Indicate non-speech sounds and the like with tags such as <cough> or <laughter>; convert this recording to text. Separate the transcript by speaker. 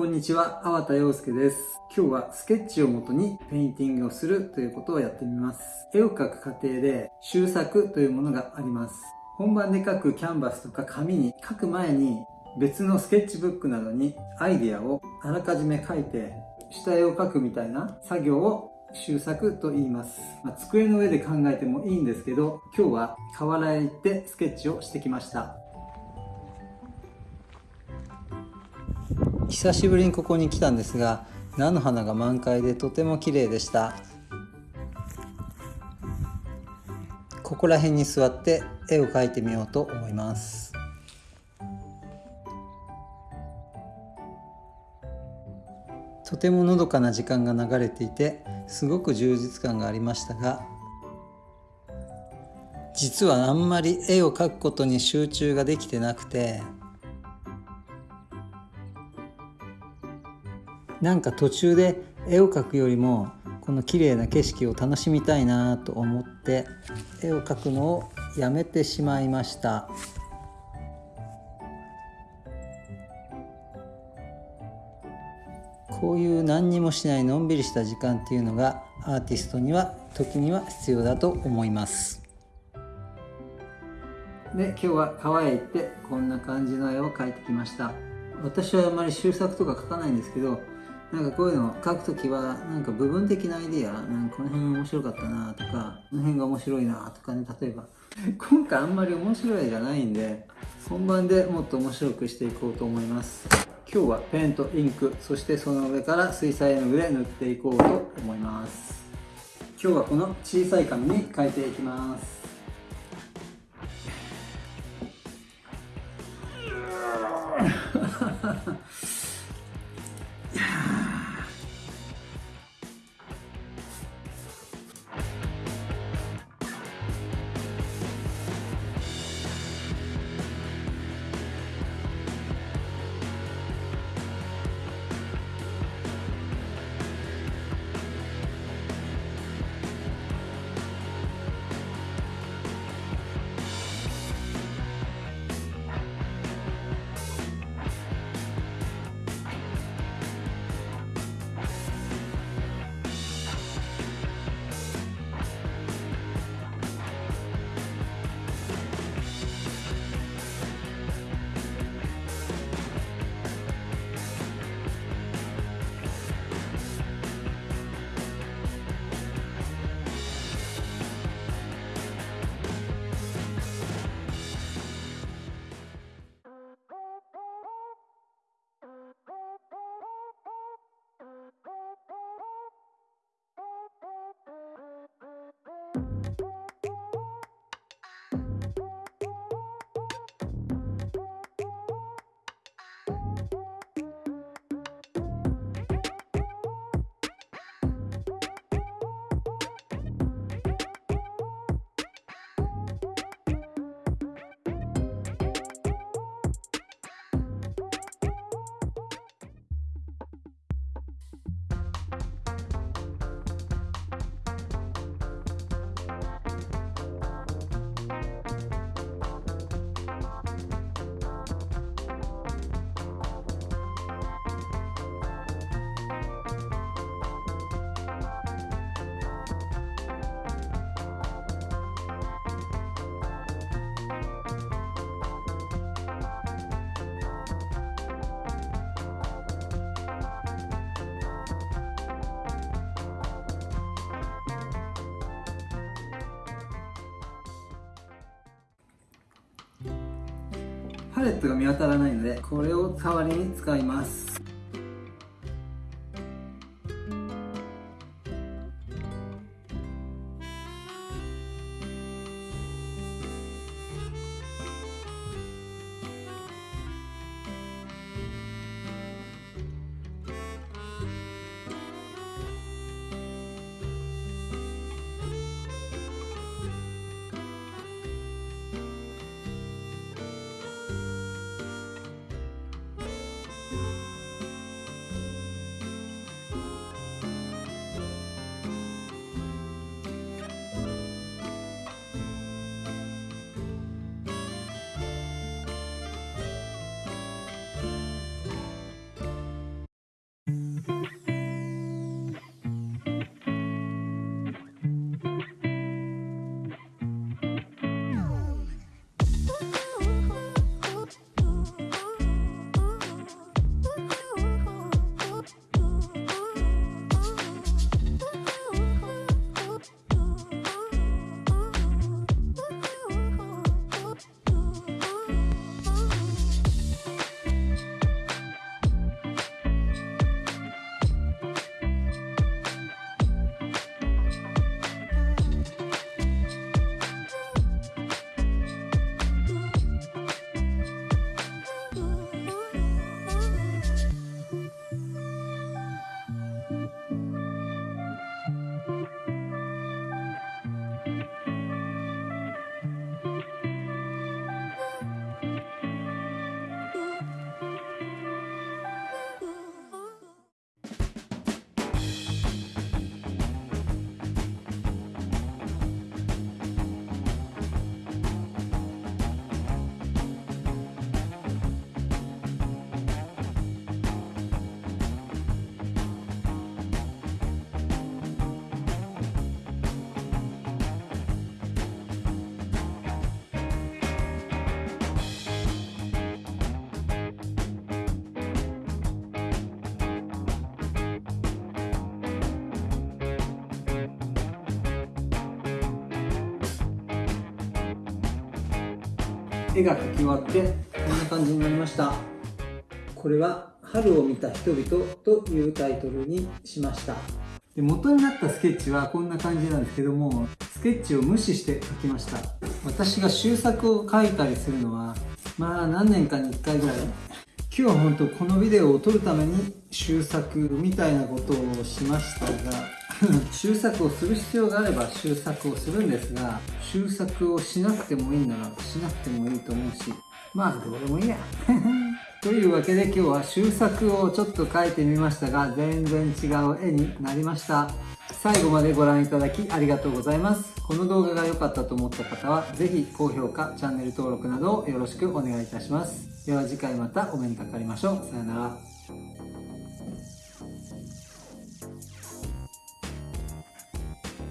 Speaker 1: こんにちは、粟田洋介です。今日はスケッチをもとにペインティングをするということをやってみます。絵を描く過程で習作というものがあります。本番で描くキャンバスとか紙に描く前に別のスケッチブックなどにアイデアをあらかじめ書いて下絵を描くみたいな作業を習作と言います。まあ、机の上で考えてもいいんですけど、今日は河原へ行ってスケッチをしてきました。久しぶりにここに来たんですが菜の花が満開でとても綺麗でした。ここら辺に座って絵を描いてみようと思います。とてものどかな時間が流れていてすごく充実感がありましたが実はあんまり絵を描くことに集中ができてなくてなんか途中で絵を描くよりもこの綺麗な景色を楽しみたいなと思って絵を描くのをやめてしまいました。こういう何にもしないのんびりした時間っていうのがアーティストには時には必要だと思います。で今日は川へ行ってこんな感じの絵を描いてきました。私はあまり修作とか描かないんですけどなんかこういうのを書くときは、なんか部分的なアイディア、なんかこの辺面白かったなとか、この辺が面白いなとかね、例えば。<laughs> 今回あんまり面白いじゃないんで、本番でもっと面白くしていこうと思います。今日はペンとインク、そしてその上から水彩絵の具で塗っていこうと思います。今日はこの小さい紙に書いていきます。<laughs> パレットが見当たらないのでこれを代わりに使います。絵が描き終わってこんな感じになりました。これは「春を見た人々」というタイトルにしました。で元になったスケッチはこんな感じなんですけどもスケッチを無視して描きました。私が終作を描いたりするのはまあ何年かに1回ぐらい。今日は本当このビデオを撮るために終作みたいなことをしましたが <laughs> 終作をする必要があれば終作をするんですが終作をしなくてもいいならしなくてもいいと思うしまあどうでもいいや。<laughs> というわけで今日は終作をちょっと描いてみましたが全然違う絵になりました。最後までご覧いただきありがとうございます。この動画が良かったと思った方は是非高評価チャンネル登録などをよろしくお願いいたします。では次回またお目にかかりましょう。さよなら。